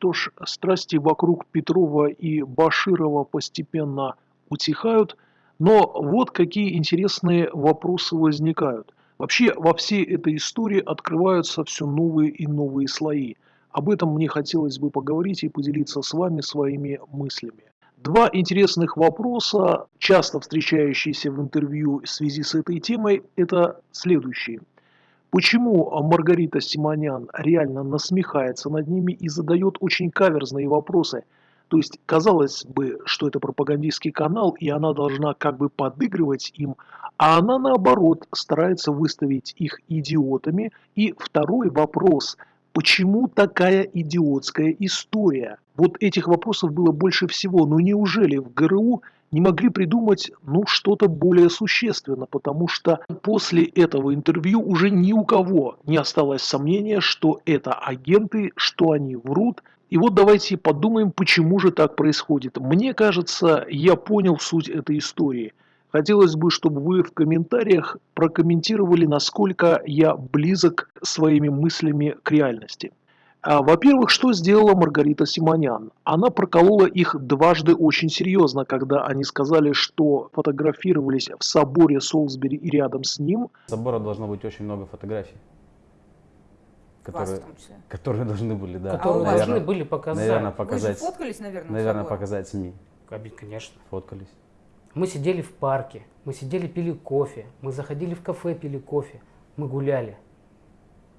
Что ж, страсти вокруг Петрова и Баширова постепенно утихают, но вот какие интересные вопросы возникают. Вообще во всей этой истории открываются все новые и новые слои. Об этом мне хотелось бы поговорить и поделиться с вами своими мыслями. Два интересных вопроса, часто встречающиеся в интервью в связи с этой темой, это следующие. Почему Маргарита Симонян реально насмехается над ними и задает очень каверзные вопросы? То есть, казалось бы, что это пропагандистский канал, и она должна как бы подыгрывать им, а она наоборот старается выставить их идиотами. И второй вопрос – Почему такая идиотская история? Вот этих вопросов было больше всего. Но неужели в ГРУ не могли придумать ну, что-то более существенно? Потому что после этого интервью уже ни у кого не осталось сомнения, что это агенты, что они врут. И вот давайте подумаем, почему же так происходит. Мне кажется, я понял суть этой истории – Хотелось бы, чтобы вы в комментариях прокомментировали, насколько я близок своими мыслями к реальности. А, во-первых, что сделала Маргарита Симонян? Она проколола их дважды очень серьезно, когда они сказали, что фотографировались в соборе Солсбери и рядом с ним. В собора должно быть очень много фотографий. Которые, которые должны были, да. Которые наверное, должны были показать. Наверное, показать. Вы же фоткались, наверное, Наверное, показать СМИ. Конечно. Фоткались. Мы сидели в парке, мы сидели, пили кофе, мы заходили в кафе, пили кофе, мы гуляли.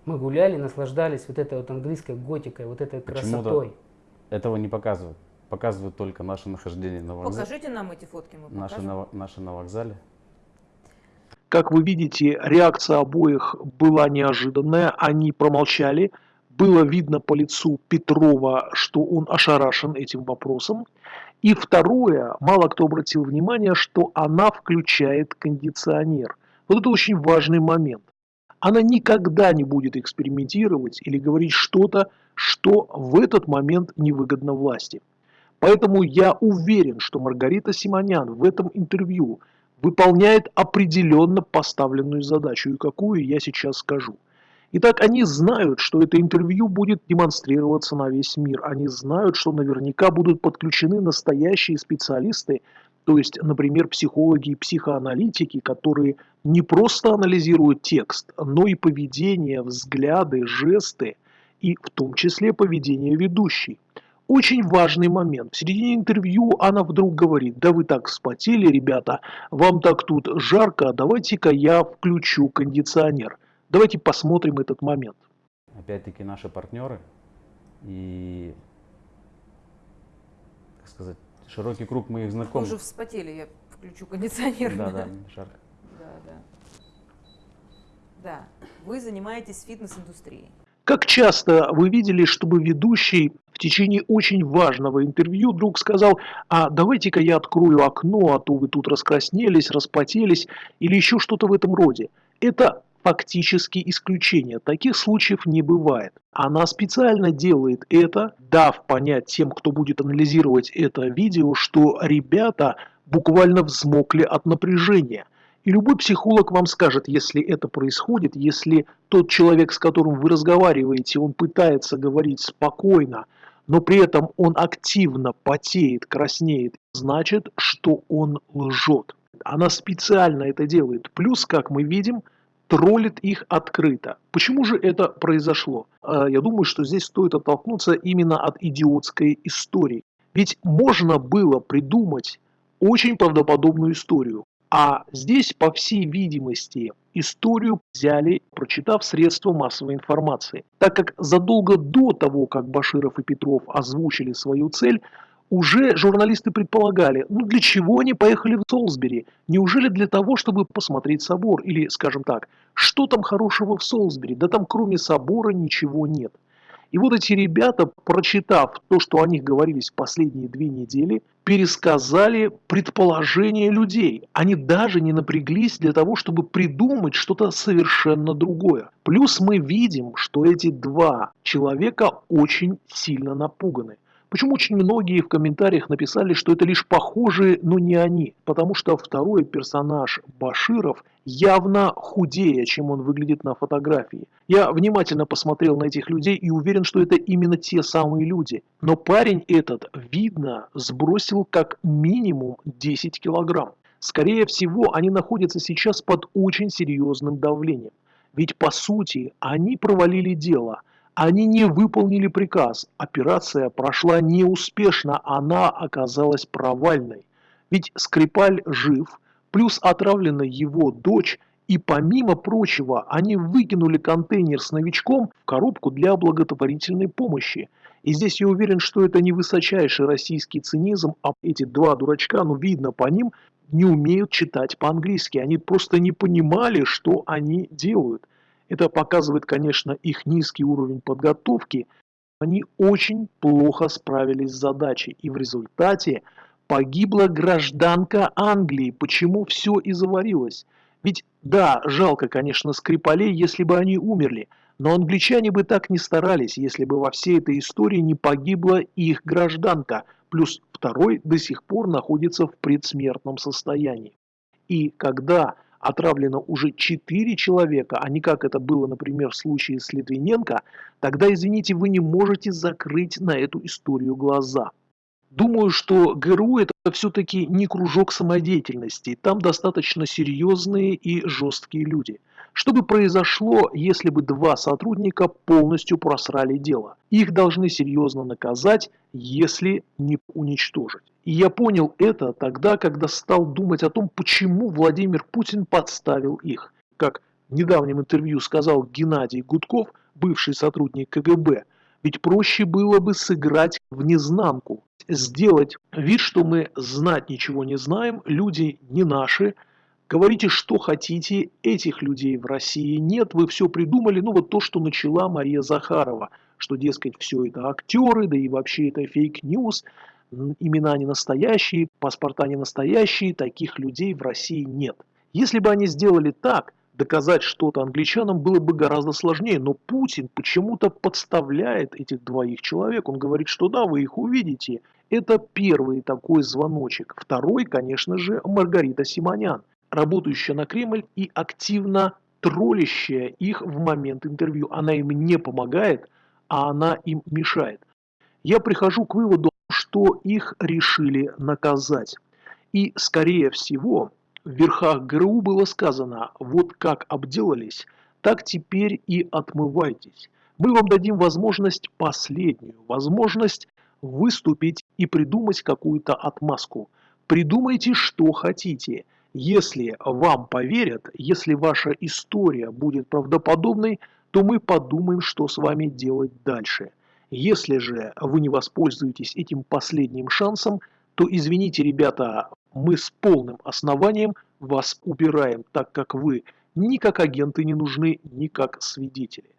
Мы гуляли, наслаждались вот этой вот английской готикой, вот этой красотой. этого не показывают. Показывают только наше нахождение на вокзале. Покажите нам эти фотки, мы наши на, наши на вокзале. Как вы видите, реакция обоих была неожиданная, они промолчали. Было видно по лицу Петрова, что он ошарашен этим вопросом. И второе, мало кто обратил внимание, что она включает кондиционер. Вот это очень важный момент. Она никогда не будет экспериментировать или говорить что-то, что в этот момент невыгодно власти. Поэтому я уверен, что Маргарита Симонян в этом интервью выполняет определенно поставленную задачу, и какую я сейчас скажу – Итак, они знают, что это интервью будет демонстрироваться на весь мир. Они знают, что наверняка будут подключены настоящие специалисты, то есть, например, психологи и психоаналитики, которые не просто анализируют текст, но и поведение, взгляды, жесты, и в том числе поведение ведущей. Очень важный момент. В середине интервью она вдруг говорит, да вы так вспотели, ребята, вам так тут жарко, давайте-ка я включу кондиционер. Давайте посмотрим этот момент. Опять-таки наши партнеры и, так сказать, широкий круг моих знакомых. Уже вспотели, я включу кондиционер. Да, да, жарко. Да, да. Да, вы занимаетесь фитнес-индустрией. Как часто вы видели, чтобы ведущий в течение очень важного интервью вдруг сказал, а давайте-ка я открою окно, а то вы тут раскраснелись, распотелись или еще что-то в этом роде. Это фактически исключение. Таких случаев не бывает. Она специально делает это, дав понять тем, кто будет анализировать это видео, что ребята буквально взмокли от напряжения. И любой психолог вам скажет, если это происходит, если тот человек, с которым вы разговариваете, он пытается говорить спокойно, но при этом он активно потеет, краснеет, значит, что он лжет. Она специально это делает. Плюс, как мы видим, троллит их открыто. Почему же это произошло? А, я думаю, что здесь стоит оттолкнуться именно от идиотской истории. Ведь можно было придумать очень правдоподобную историю. А здесь, по всей видимости, историю взяли, прочитав средства массовой информации. Так как задолго до того, как Баширов и Петров озвучили свою цель, уже журналисты предполагали, ну для чего они поехали в Солсбери? Неужели для того, чтобы посмотреть собор? Или, скажем так, что там хорошего в Солсбери? Да там кроме собора ничего нет. И вот эти ребята, прочитав то, что о них говорились последние две недели, пересказали предположения людей. Они даже не напряглись для того, чтобы придумать что-то совершенно другое. Плюс мы видим, что эти два человека очень сильно напуганы. Почему очень многие в комментариях написали, что это лишь похожие, но не они? Потому что второй персонаж Баширов явно худее, чем он выглядит на фотографии. Я внимательно посмотрел на этих людей и уверен, что это именно те самые люди. Но парень этот, видно, сбросил как минимум 10 килограмм. Скорее всего, они находятся сейчас под очень серьезным давлением. Ведь по сути, они провалили дело – они не выполнили приказ. Операция прошла неуспешно, она оказалась провальной. Ведь Скрипаль жив, плюс отравлена его дочь, и помимо прочего, они выкинули контейнер с новичком в коробку для благотворительной помощи. И здесь я уверен, что это не высочайший российский цинизм, а эти два дурачка, ну видно по ним, не умеют читать по-английски. Они просто не понимали, что они делают. Это показывает, конечно, их низкий уровень подготовки. Они очень плохо справились с задачей. И в результате погибла гражданка Англии. Почему все и заварилось? Ведь да, жалко, конечно, Скрипалей, если бы они умерли. Но англичане бы так не старались, если бы во всей этой истории не погибла их гражданка. Плюс второй до сих пор находится в предсмертном состоянии. И когда отравлено уже 4 человека, а не как это было, например, в случае с Литвиненко, тогда, извините, вы не можете закрыть на эту историю глаза. Думаю, что ГРУ это все-таки не кружок самодеятельности, там достаточно серьезные и жесткие люди – что бы произошло, если бы два сотрудника полностью просрали дело? Их должны серьезно наказать, если не уничтожить. И я понял это тогда, когда стал думать о том, почему Владимир Путин подставил их. Как в недавнем интервью сказал Геннадий Гудков, бывший сотрудник КГБ, ведь проще было бы сыграть в незнанку, сделать вид, что мы знать ничего не знаем, люди не наши, Говорите, что хотите, этих людей в России нет, вы все придумали, ну вот то, что начала Мария Захарова, что, дескать, все это актеры, да и вообще это фейк-ньюс, имена не настоящие, паспорта не настоящие, таких людей в России нет. Если бы они сделали так, доказать что-то англичанам было бы гораздо сложнее, но Путин почему-то подставляет этих двоих человек, он говорит, что да, вы их увидите. Это первый такой звоночек. Второй, конечно же, Маргарита Симонян работающая на Кремль и активно троллящая их в момент интервью. Она им не помогает, а она им мешает. Я прихожу к выводу, что их решили наказать. И, скорее всего, в верхах ГРУ было сказано, вот как обделались, так теперь и отмывайтесь. Мы вам дадим возможность последнюю, возможность выступить и придумать какую-то отмазку. Придумайте, что хотите – если вам поверят, если ваша история будет правдоподобной, то мы подумаем, что с вами делать дальше. Если же вы не воспользуетесь этим последним шансом, то извините, ребята, мы с полным основанием вас убираем, так как вы ни как агенты не нужны, ни как свидетели.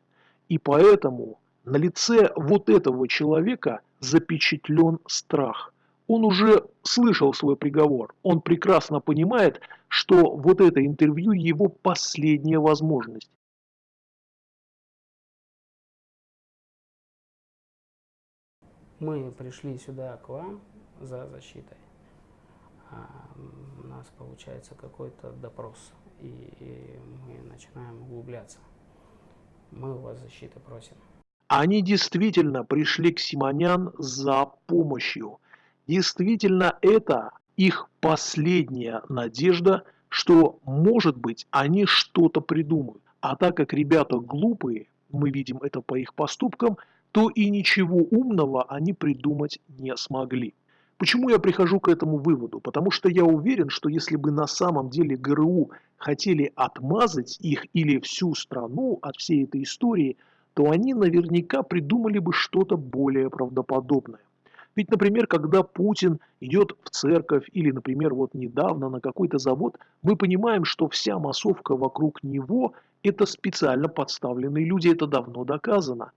И поэтому на лице вот этого человека запечатлен страх – он уже слышал свой приговор. Он прекрасно понимает, что вот это интервью его последняя возможность. Мы пришли сюда к вам за защитой. А, у нас получается какой-то допрос, и мы начинаем углубляться. Мы у вас защиты просим. Они действительно пришли к Симонян за помощью. Действительно, это их последняя надежда, что, может быть, они что-то придумают. А так как ребята глупые, мы видим это по их поступкам, то и ничего умного они придумать не смогли. Почему я прихожу к этому выводу? Потому что я уверен, что если бы на самом деле ГРУ хотели отмазать их или всю страну от всей этой истории, то они наверняка придумали бы что-то более правдоподобное. Ведь, например, когда Путин идет в церковь или, например, вот недавно на какой-то завод, мы понимаем, что вся массовка вокруг него – это специально подставленные люди, это давно доказано.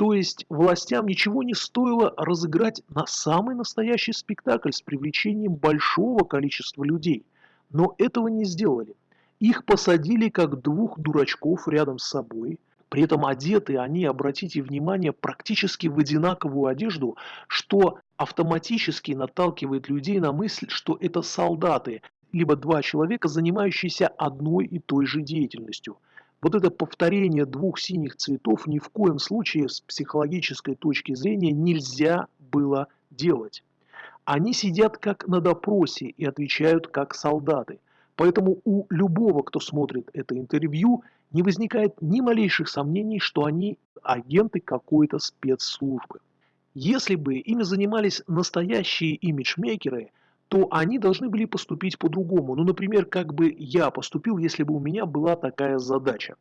То есть властям ничего не стоило разыграть на самый настоящий спектакль с привлечением большого количества людей. Но этого не сделали. Их посадили как двух дурачков рядом с собой, При этом одеты они, обратите внимание, практически в одинаковую одежду, что автоматически наталкивает людей на мысль, что это солдаты, либо два человека, занимающиеся одной и той же деятельностью. Вот это повторение двух синих цветов ни в коем случае с психологической точки зрения нельзя было делать. Они сидят как на допросе и отвечают как солдаты. Поэтому у любого, кто смотрит это интервью, не возникает ни малейших сомнений, что они агенты какой-то спецслужбы. Если бы ими занимались настоящие имиджмейкеры, то они должны были поступить по-другому. Ну, например, как бы я поступил, если бы у меня была такая задача.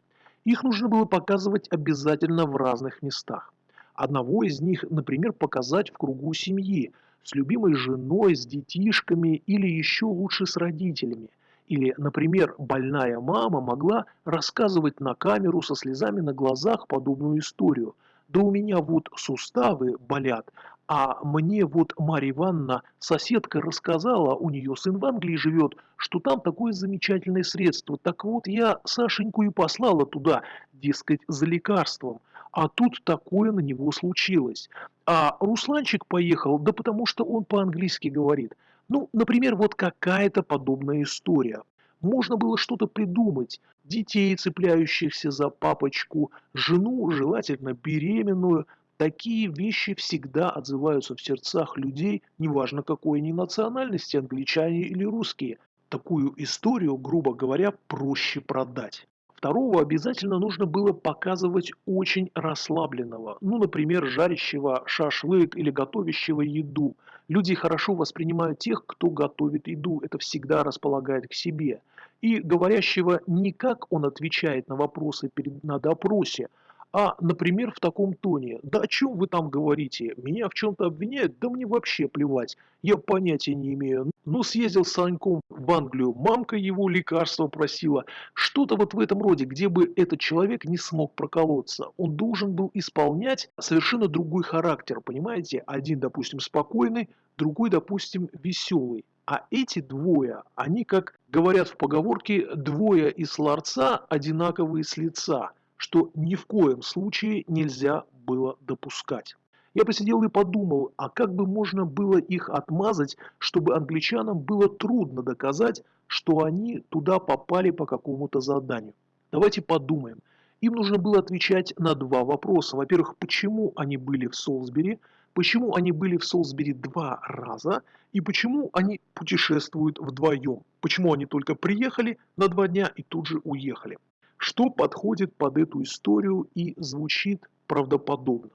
Их нужно было показывать обязательно в разных местах. Одного из них, например, показать в кругу семьи, с любимой женой, с детишками или еще лучше с родителями. Или, например, больная мама могла рассказывать на камеру со слезами на глазах подобную историю. Да у меня вот суставы болят, а мне вот Марья Ивановна, соседка, рассказала, у нее сын в Англии живет, что там такое замечательное средство. Так вот, я Сашеньку и послала туда, дескать, за лекарством. А тут такое на него случилось. А Русланчик поехал, да потому что он по-английски говорит. Ну, например, вот какая-то подобная история. Можно было что-то придумать. Детей, цепляющихся за папочку, жену, желательно беременную. Такие вещи всегда отзываются в сердцах людей, неважно какой они национальности, англичане или русские. Такую историю, грубо говоря, проще продать. Второго обязательно нужно было показывать очень расслабленного, ну, например, жарящего шашлык или готовящего еду. Люди хорошо воспринимают тех, кто готовит еду, это всегда располагает к себе. И говорящего не как он отвечает на вопросы перед, на допросе, а, например, в таком тоне. Да о чем вы там говорите? Меня в чем-то обвиняют? Да мне вообще плевать. Я понятия не имею. Ну, съездил с Саньком в Англию. Мамка его лекарства просила. Что-то вот в этом роде, где бы этот человек не смог проколоться. Он должен был исполнять совершенно другой характер, понимаете? Один, допустим, спокойный, другой, допустим, веселый. А эти двое, они, как говорят в поговорке, двое из ларца одинаковые с лица что ни в коем случае нельзя было допускать. Я посидел и подумал, а как бы можно было их отмазать, чтобы англичанам было трудно доказать, что они туда попали по какому-то заданию. Давайте подумаем. Им нужно было отвечать на два вопроса. Во-первых, почему они были в Солсбери, почему они были в Солсбери два раза и почему они путешествуют вдвоем. Почему они только приехали на два дня и тут же уехали что подходит под эту историю и звучит правдоподобно.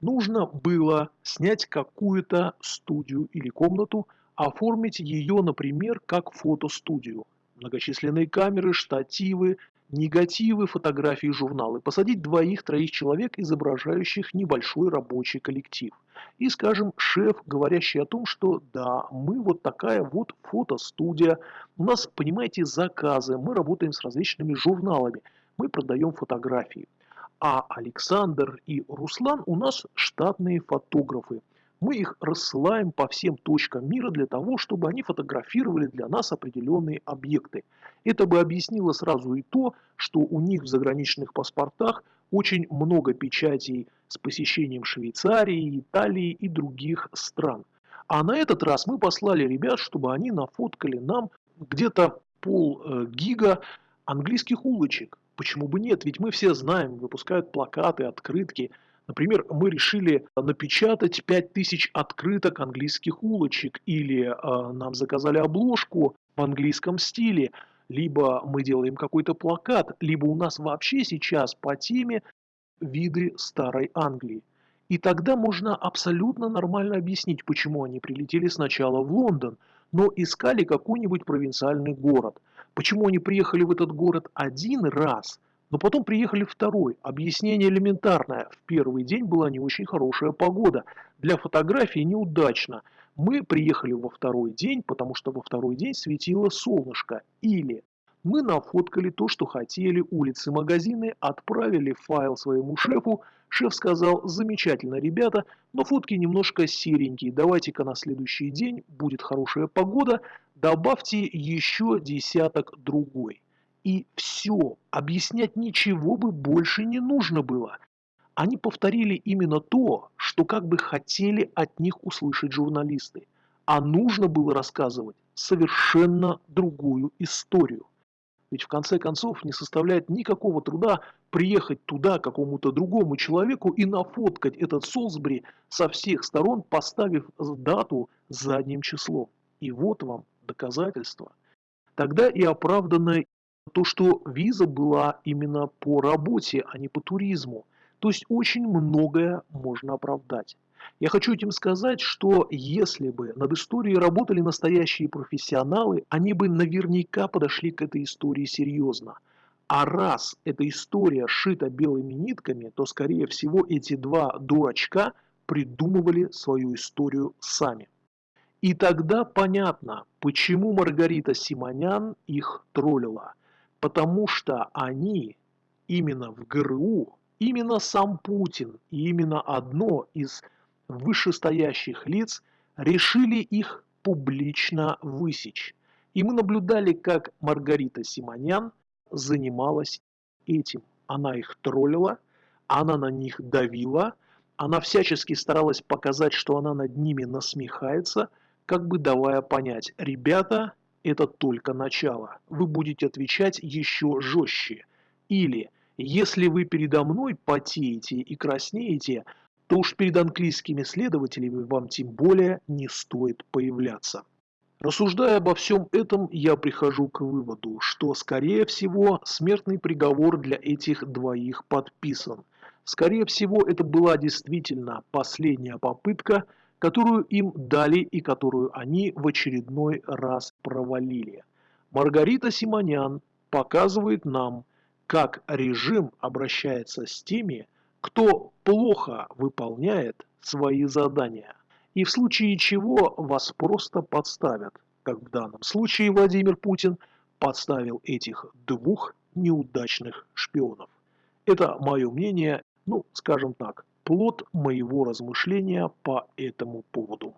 Нужно было снять какую-то студию или комнату, оформить ее, например, как фотостудию. Многочисленные камеры, штативы, негативы, фотографии, журналы, посадить двоих-троих человек, изображающих небольшой рабочий коллектив. И, скажем, шеф, говорящий о том, что да, мы вот такая вот фотостудия, у нас, понимаете, заказы, мы работаем с различными журналами, мы продаем фотографии. А Александр и Руслан у нас штатные фотографы. Мы их рассылаем по всем точкам мира для того, чтобы они фотографировали для нас определенные объекты. Это бы объяснило сразу и то, что у них в заграничных паспортах очень много печатей с посещением Швейцарии, Италии и других стран. А на этот раз мы послали ребят, чтобы они нафоткали нам где-то пол э, гига английских улочек. Почему бы нет? Ведь мы все знаем, выпускают плакаты, открытки – Например, мы решили напечатать 5000 открыток английских улочек, или э, нам заказали обложку в английском стиле, либо мы делаем какой-то плакат, либо у нас вообще сейчас по теме виды старой Англии. И тогда можно абсолютно нормально объяснить, почему они прилетели сначала в Лондон, но искали какой-нибудь провинциальный город. Почему они приехали в этот город один раз – но потом приехали второй. Объяснение элементарное. В первый день была не очень хорошая погода. Для фотографии неудачно. Мы приехали во второй день, потому что во второй день светило солнышко. Или мы нафоткали то, что хотели, улицы, магазины, отправили файл своему шефу. Шеф сказал, замечательно, ребята, но фотки немножко серенькие, давайте-ка на следующий день, будет хорошая погода, добавьте еще десяток другой. И все, объяснять ничего бы больше не нужно было. Они повторили именно то, что как бы хотели от них услышать журналисты. А нужно было рассказывать совершенно другую историю. Ведь в конце концов не составляет никакого труда приехать туда какому-то другому человеку и нафоткать этот Солсбери со всех сторон, поставив дату задним числом. И вот вам доказательство. Тогда и оправдано то, что виза была именно по работе, а не по туризму. То есть очень многое можно оправдать. Я хочу этим сказать, что если бы над историей работали настоящие профессионалы, они бы наверняка подошли к этой истории серьезно. А раз эта история шита белыми нитками, то, скорее всего, эти два дурачка придумывали свою историю сами. И тогда понятно, почему Маргарита Симонян их троллила. Потому что они именно в ГРУ, именно сам Путин и именно одно из вышестоящих лиц решили их публично высечь. И мы наблюдали, как Маргарита Симонян занималась этим. Она их троллила, она на них давила, она всячески старалась показать, что она над ними насмехается, как бы давая понять, ребята, это только начало, вы будете отвечать еще жестче. Или, если вы передо мной потеете и краснеете, то уж перед английскими следователями вам тем более не стоит появляться. Рассуждая обо всем этом, я прихожу к выводу, что, скорее всего, смертный приговор для этих двоих подписан. Скорее всего, это была действительно последняя попытка, которую им дали и которую они в очередной раз провалили. Маргарита Симонян показывает нам, как режим обращается с теми, кто плохо выполняет свои задания. И в случае чего вас просто подставят, как в данном случае Владимир Путин подставил этих двух неудачных шпионов. Это мое мнение, ну, скажем так, плод моего размышления по этому поводу.